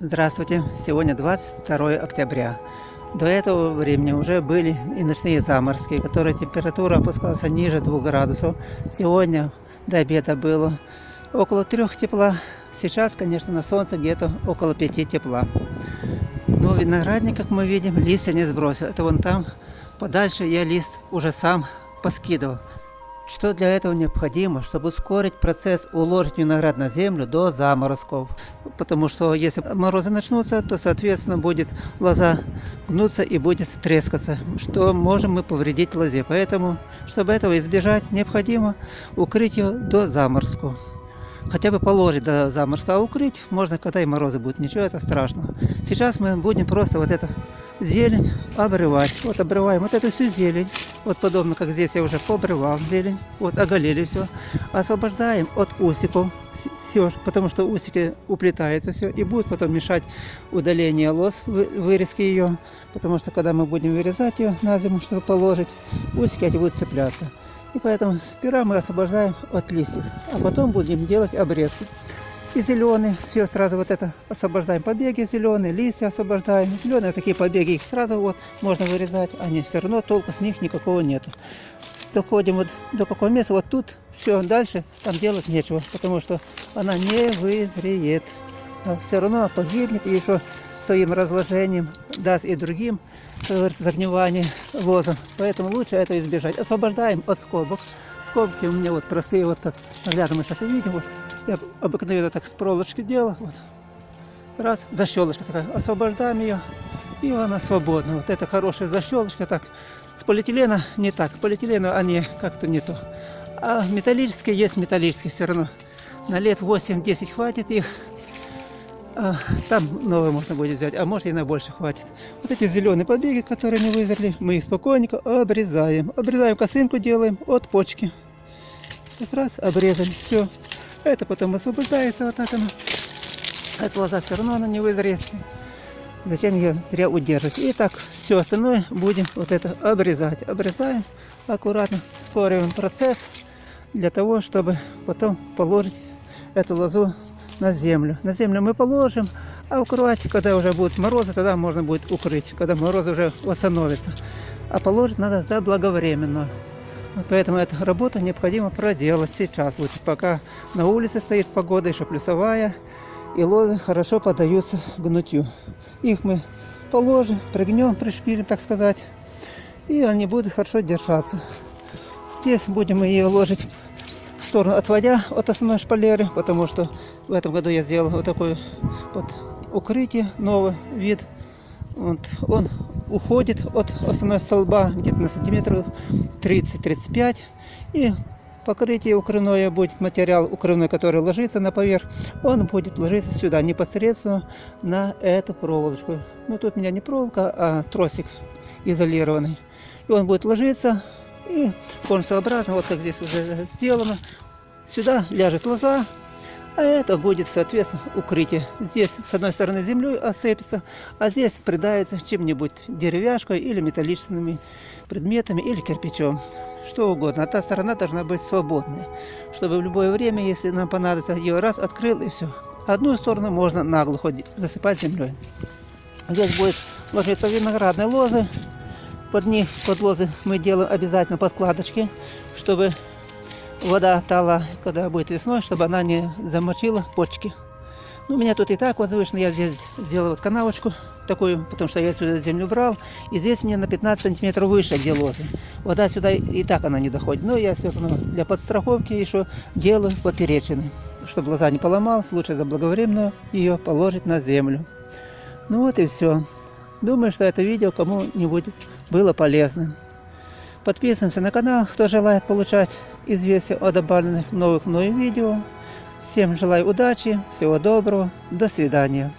Здравствуйте! Сегодня 22 октября. До этого времени уже были и ночные заморозки, которые температура опускалась ниже 2 градусов. Сегодня до обеда было около 3 тепла. Сейчас, конечно, на солнце где-то около 5 тепла. Но виноградник, как мы видим, листья не сбросил. Это вон там, подальше я лист уже сам поскидывал. Что для этого необходимо, чтобы ускорить процесс уложить виноград на землю до заморозков? Потому что если морозы начнутся, то соответственно будет лоза гнуться и будет трескаться, что можем мы повредить лозе. Поэтому, чтобы этого избежать, необходимо укрыть ее до заморозков хотя бы положить до заморозка, а укрыть можно, когда и морозы будут, ничего это страшного. Сейчас мы будем просто вот эту зелень обрывать. Вот обрываем вот эту всю зелень, вот подобно как здесь я уже пообрывал зелень, вот оголили все. Освобождаем от усиков все, потому что усики уплетаются все и будут потом мешать удаление лоз, вырезки ее, потому что когда мы будем вырезать ее на зиму, чтобы положить, усики эти будут цепляться. И поэтому сперва мы освобождаем от листьев, а потом будем делать обрезки. И зеленые, все сразу вот это освобождаем побеги зеленые, листья освобождаем. Зеленые такие побеги, их сразу вот можно вырезать, они все равно толку с них никакого нету. Доходим вот до какого места, вот тут все, дальше там делать нечего, потому что она не вызреет. А все равно погибнет и еще своим разложением даст и другим загнивание лоза. Поэтому лучше это избежать. Освобождаем от скобок. Скобки у меня вот простые, вот как рядом мы сейчас увидим. Вот. Я обыкновенно так с проволочки делал. Вот. Раз, защелочка такая. Освобождаем ее, и она свободна. Вот это хорошая защелочка. Так, с полиэтилена не так. Полиэтилена они как-то не то. А металлические есть металлические все равно. На лет 8-10 хватит их. А, там новые можно будет взять, а может и на больше хватит. Вот эти зеленые побеги, которые не вызрели, мы их спокойненько обрезаем. Обрезаем косынку, делаем от почки. Как раз обрезали, все. Это потом освобождается вот так оно. Эта лоза все равно она не вызреет. Зачем ее зря удерживать? И так все остальное будем вот это обрезать. Обрезаем аккуратно, ускориваем процесс для того, чтобы потом положить эту лозу на землю. На землю мы положим, а укрывать, когда уже будут морозы, тогда можно будет укрыть, когда морозы уже восстановятся. А положить надо заблаговременно. Вот поэтому эту работу необходимо проделать сейчас, лучше пока на улице стоит погода, еще плюсовая, и лозы хорошо поддаются гнутью. Их мы положим, пригнем, пришпилим, так сказать, и они будут хорошо держаться. Здесь будем ее ложить сторону отводя от основной шпалеры, потому что в этом году я сделал вот такое вот укрытие, новый вид. Вот, он уходит от основной столба где-то на сантиметров 30-35 и покрытие укрывное будет материал укрывной, который ложится на поверх, он будет ложиться сюда непосредственно на эту проволочку. Ну тут у меня не проволока, а тросик изолированный. И он будет ложиться и конусообразно, вот как здесь уже сделано, сюда ляжет лоза, а это будет, соответственно, укрытие. Здесь, с одной стороны, землей осыпется, а здесь придается чем-нибудь деревяшкой или металлическими предметами, или кирпичом. Что угодно. А та сторона должна быть свободной, чтобы в любое время, если нам понадобится, ее раз открыл и все. Одну сторону можно наглухо засыпать землей. Здесь будет ложиться виноградные лозы, под них, под лозы мы делаем обязательно подкладочки, чтобы вода тала, когда будет весной, чтобы она не замочила почки. Ну, у меня тут и так возвышенно, я здесь сделал вот канавочку такую, потому что я сюда землю брал, и здесь мне на 15 сантиметров выше, где лозы. Вода сюда и так она не доходит, но я все равно для подстраховки еще делаю поперечины, чтобы лоза не поломалась, лучше заблаговременно ее положить на землю. Ну вот и все. Думаю, что это видео кому-нибудь было полезным. Подписываемся на канал, кто желает получать известия о добавленных новых мною видео. Всем желаю удачи, всего доброго, до свидания.